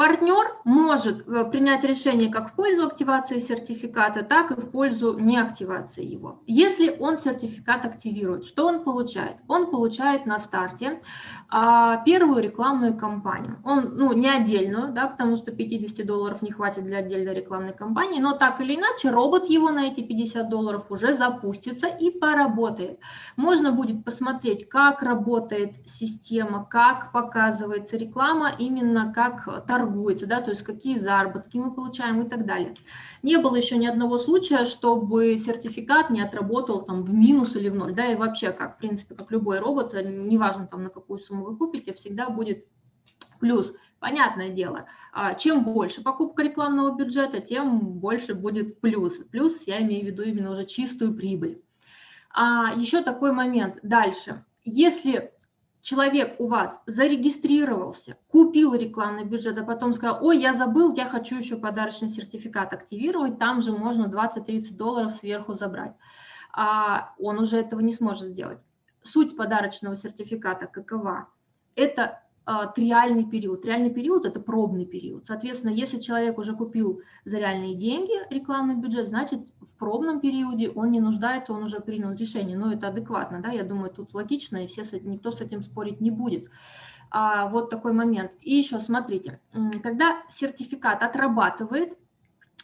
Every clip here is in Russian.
Партнер может э, принять решение как в пользу активации сертификата, так и в пользу неактивации его. Если он сертификат активирует, что он получает? Он получает на старте а, первую рекламную кампанию. Он, ну, не отдельную, да, потому что 50 долларов не хватит для отдельной рекламной кампании, но так или иначе робот его на эти 50 долларов уже запустится и поработает. Можно будет посмотреть, как работает система, как показывается реклама, именно как торгуется, да, то есть какие заработки мы получаем и так далее. Не было еще ни одного случая, чтобы сертификат не отработал там в минус или в ноль, да, и вообще, как, в принципе, как любой робот, неважно там на какую сумму вы купите, всегда будет плюс. Понятное дело, а, чем больше покупка рекламного бюджета, тем больше будет плюс. Плюс я имею в виду именно уже чистую прибыль. А еще такой момент. Дальше. Если человек у вас зарегистрировался, купил рекламный бюджет, а потом сказал, ой, я забыл, я хочу еще подарочный сертификат активировать, там же можно 20-30 долларов сверху забрать. А он уже этого не сможет сделать. Суть подарочного сертификата какова? Это триальный период. Реальный период – это пробный период. Соответственно, если человек уже купил за реальные деньги рекламный бюджет, значит, в пробном периоде он не нуждается, он уже принял решение. Но это адекватно, да, я думаю, тут логично, и все, никто с этим спорить не будет. А, вот такой момент. И еще смотрите, когда сертификат отрабатывает,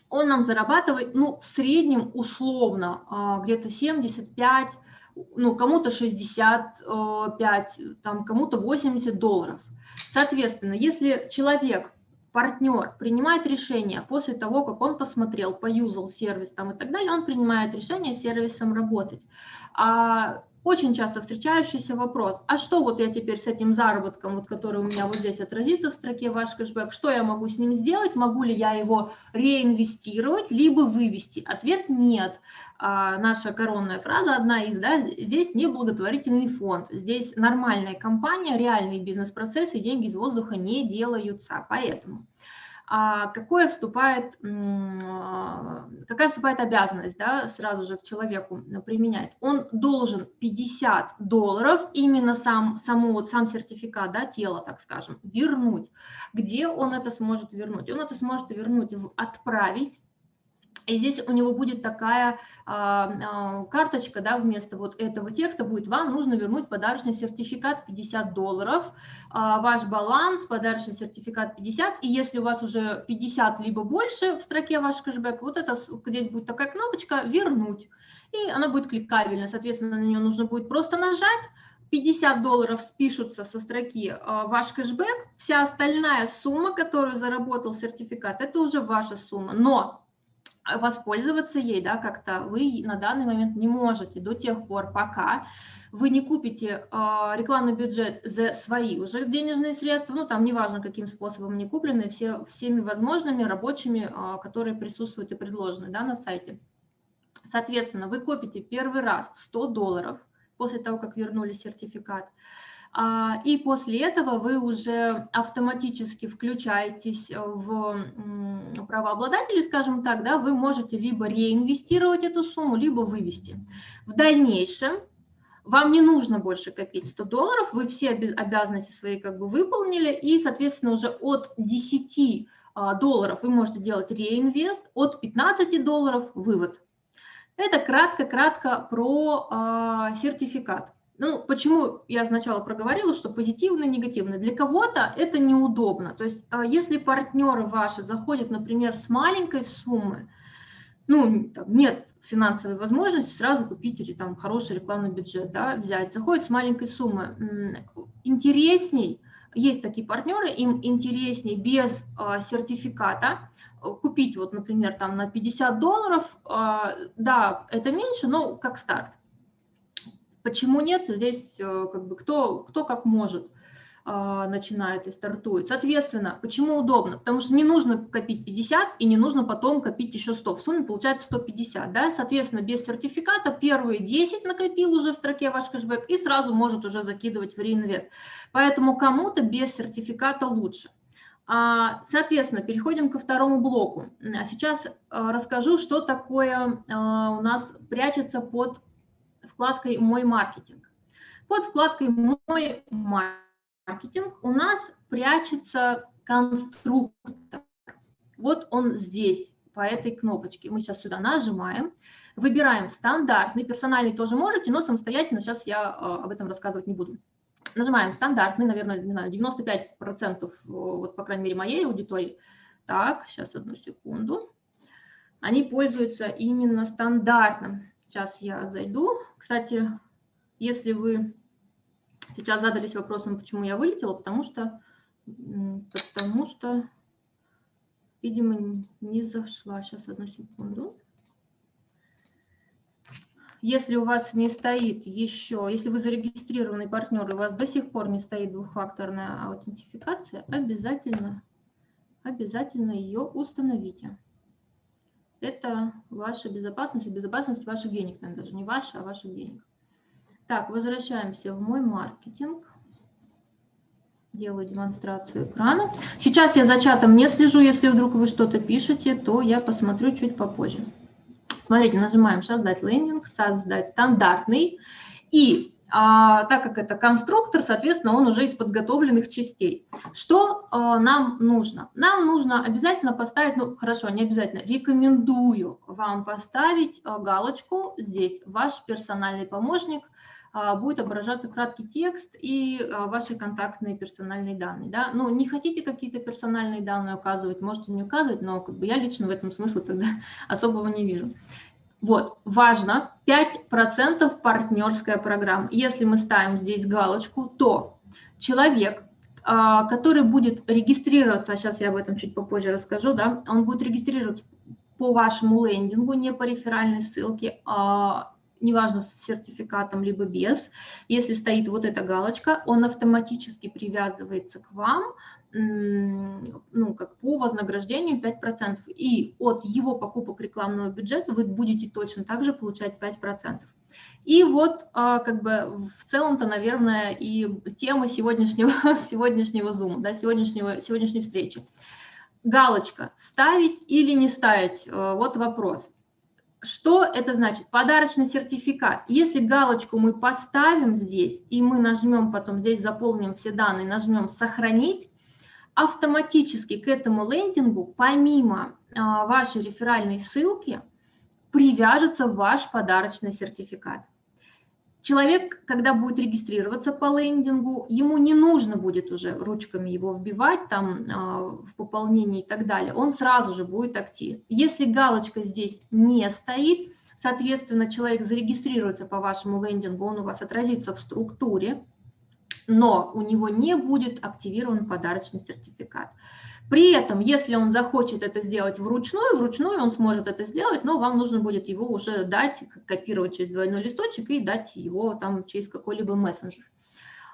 он нам зарабатывает, ну, в среднем условно а, где-то 75 ну, кому-то 65, там, кому-то 80 долларов. Соответственно, если человек, партнер принимает решение после того, как он посмотрел, поюзал сервис там и так далее, он принимает решение с сервисом работать. А очень часто встречающийся вопрос, а что вот я теперь с этим заработком, вот, который у меня вот здесь отразится в строке ваш кэшбэк, что я могу с ним сделать, могу ли я его реинвестировать, либо вывести? Ответ нет. А, наша коронная фраза, одна из, да, здесь не благотворительный фонд, здесь нормальная компания, реальные бизнес-процессы, деньги из воздуха не делаются, поэтому какое вступает, а, какая вступает обязанность да, сразу же к человеку применять? Он должен 50 долларов, именно сам, саму, вот сам сертификат, да, тело, так скажем, вернуть. Где он это сможет вернуть? Он это сможет вернуть, в отправить и здесь у него будет такая а, а, карточка, да, вместо вот этого текста будет «Вам нужно вернуть подарочный сертификат 50 долларов, а, ваш баланс, подарочный сертификат 50». И если у вас уже 50 либо больше в строке ваш кэшбэк, вот это здесь будет такая кнопочка «Вернуть». И она будет кликабельна, соответственно, на нее нужно будет просто нажать, 50 долларов спишутся со строки ваш кэшбэк, вся остальная сумма, которую заработал сертификат, это уже ваша сумма. Но воспользоваться ей, да, как-то вы на данный момент не можете до тех пор, пока вы не купите э, рекламный бюджет за свои уже денежные средства, ну там неважно каким способом они куплены, все, всеми возможными рабочими, э, которые присутствуют и предложены да, на сайте. Соответственно, вы купите первый раз 100 долларов после того, как вернули сертификат, а, и после этого вы уже автоматически включаетесь в правообладателей, скажем так, да, вы можете либо реинвестировать эту сумму, либо вывести. В дальнейшем вам не нужно больше копить 100 долларов, вы все обязанности свои как бы выполнили, и, соответственно, уже от 10 а, долларов вы можете делать реинвест, от 15 долларов вывод. Это кратко-кратко про а, сертификат. Ну, почему я сначала проговорила, что позитивно негативно. Для кого-то это неудобно. То есть, а, если партнеры ваши заходят, например, с маленькой суммы, ну, там, нет финансовой возможности сразу купить или там хороший рекламный бюджет, да, взять, заходят с маленькой суммы. Интересней, есть такие партнеры, им интереснее без э, сертификата купить, вот, например, там на 50 долларов, э, да, это меньше, но как старт. Почему нет? Здесь э, как бы кто, кто как может а, начинает и стартует. Соответственно, почему удобно? Потому что не нужно копить 50 и не нужно потом копить еще 100. В сумме получается 150. Да? Соответственно, без сертификата первые 10 накопил уже в строке ваш кэшбэк и сразу может уже закидывать в реинвест. Поэтому кому-то без сертификата лучше. А, соответственно, переходим ко второму блоку. Сейчас э, расскажу, что такое э, у нас прячется под вкладкой «Мой маркетинг». Под вкладкой «Мой маркетинг» у нас прячется конструктор. Вот он здесь, по этой кнопочке. Мы сейчас сюда нажимаем, выбираем стандартный, персональный тоже можете, но самостоятельно сейчас я об этом рассказывать не буду. Нажимаем стандартный, наверное, не знаю, 95%, вот по крайней мере моей аудитории. Так, сейчас одну секунду. Они пользуются именно стандартным. Сейчас я зайду. Кстати, если вы сейчас задались вопросом, почему я вылетела, потому что, потому что, видимо, не зашла. Сейчас одну секунду. Если у вас не стоит еще, если вы зарегистрированный партнер, и у вас до сих пор не стоит двухфакторная аутентификация, обязательно, обязательно ее установите. Это ваша безопасность и безопасность ваших денег, наверное, даже не ваша, а ваших денег. Так, возвращаемся в мой маркетинг. Делаю демонстрацию экрана. Сейчас я за чатом не слежу. Если вдруг вы что-то пишете, то я посмотрю чуть попозже. Смотрите, нажимаем «Создать лендинг», «Создать стандартный». И а, так как это конструктор, соответственно, он уже из подготовленных частей. Что а, нам нужно? Нам нужно обязательно поставить, ну хорошо, не обязательно, рекомендую вам поставить а, галочку здесь, ваш персональный помощник – а, будет отображаться краткий текст и а, ваши контактные персональные данные. Да? Ну, не хотите какие-то персональные данные указывать, можете не указывать, но как бы я лично в этом смысла тогда особого не вижу. Вот, важно, 5% партнерская программа. Если мы ставим здесь галочку, то человек, а, который будет регистрироваться, сейчас я об этом чуть попозже расскажу, да, он будет регистрироваться по вашему лендингу, не по реферальной ссылке, неважно с сертификатом либо без, если стоит вот эта галочка, он автоматически привязывается к вам, ну, как по вознаграждению 5%. И от его покупок рекламного бюджета вы будете точно так же получать 5%. И вот а, как бы в целом-то, наверное, и тема сегодняшнего, сегодняшнего Zoom, да, сегодняшнего, сегодняшней встречи. Галочка «Ставить или не ставить?» э, Вот вопрос. Что это значит? Подарочный сертификат. Если галочку мы поставим здесь, и мы нажмем потом здесь, заполним все данные, нажмем «Сохранить», автоматически к этому лендингу, помимо а, вашей реферальной ссылки, привяжется ваш подарочный сертификат. Человек, когда будет регистрироваться по лендингу, ему не нужно будет уже ручками его вбивать там а, в пополнении и так далее. Он сразу же будет актив. Если галочка здесь не стоит, соответственно, человек зарегистрируется по вашему лендингу, он у вас отразится в структуре, но у него не будет активирован подарочный сертификат. При этом, если он захочет это сделать вручную, вручную он сможет это сделать, но вам нужно будет его уже дать, копировать через двойной листочек и дать его там через какой-либо мессенджер,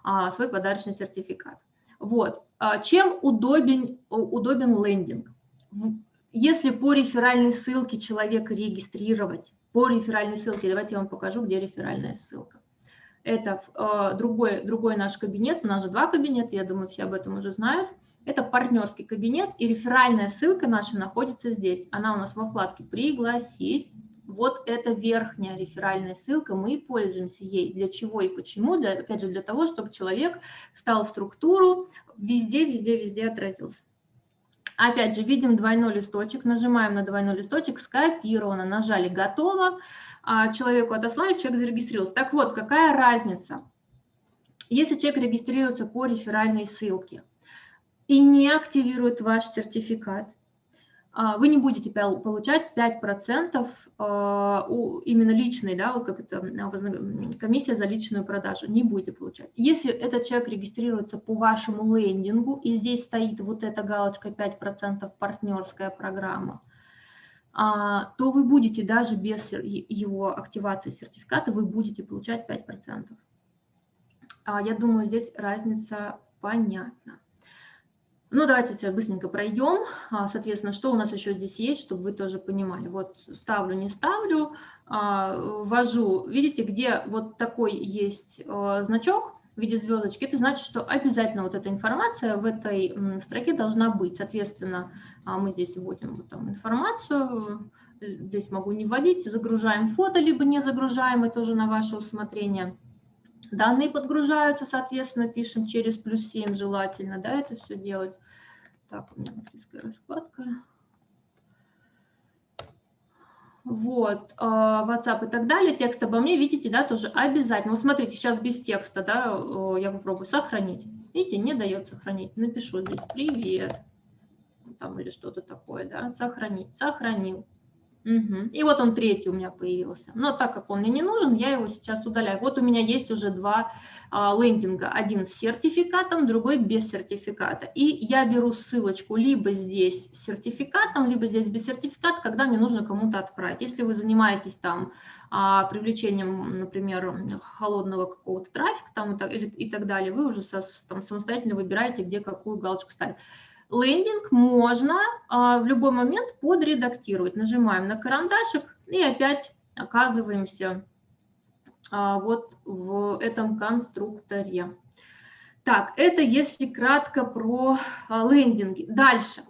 а, свой подарочный сертификат. Вот. А, чем удобен, удобен лендинг? Если по реферальной ссылке человека регистрировать, по реферальной ссылке, давайте я вам покажу, где реферальная ссылка. Это э, другой, другой наш кабинет, у нас же два кабинета, я думаю, все об этом уже знают. Это партнерский кабинет, и реферальная ссылка наша находится здесь. Она у нас во вкладке «Пригласить». Вот это верхняя реферальная ссылка, мы пользуемся ей. Для чего и почему? Для, опять же, для того, чтобы человек стал структуру, везде, везде, везде отразился. Опять же, видим двойной листочек, нажимаем на двойной листочек, скопировано, нажали «Готово», а человеку отослали, человек зарегистрировался. Так вот, какая разница? Если человек регистрируется по реферальной ссылке, и не активирует ваш сертификат, а, вы не будете получать 5% а, именно личной, да, вот как это комиссия за личную продажу, не будете получать. Если этот человек регистрируется по вашему лендингу, и здесь стоит вот эта галочка 5% партнерская программа, а, то вы будете даже без его активации сертификата, вы будете получать 5%. Я думаю, здесь разница понятна. Ну, давайте сейчас быстренько пройдем. А, соответственно, что у нас еще здесь есть, чтобы вы тоже понимали. Вот ставлю, не ставлю, а, ввожу. Видите, где вот такой есть а, значок в виде звездочки, это значит, что обязательно вот эта информация в этой строке должна быть. Соответственно, мы здесь вводим вот там информацию, здесь могу не вводить, загружаем фото, либо не загружаем, это уже на ваше усмотрение. Данные подгружаются, соответственно, пишем через плюс 7 желательно, да, это все делать. Так, у меня английская раскладка. Вот, а, WhatsApp и так далее, текст обо мне, видите, да, тоже обязательно. Вот смотрите, сейчас без текста, да, я попробую сохранить. Видите, не дает сохранить. Напишу здесь «Привет», там или что-то такое, да, сохранить, сохранил. Угу. И вот он третий у меня появился. Но так как он мне не нужен, я его сейчас удаляю. Вот у меня есть уже два а, лендинга. Один с сертификатом, другой без сертификата. И я беру ссылочку либо здесь с сертификатом, либо здесь без сертификата, когда мне нужно кому-то отправить. Если вы занимаетесь там а, привлечением, например, холодного какого-то трафика там, и, так, и так далее, вы уже со, там, самостоятельно выбираете, где какую галочку ставить. Лендинг можно а, в любой момент подредактировать. Нажимаем на карандашик и опять оказываемся а, вот в этом конструкторе. Так, это если кратко про а, лендинги. Дальше.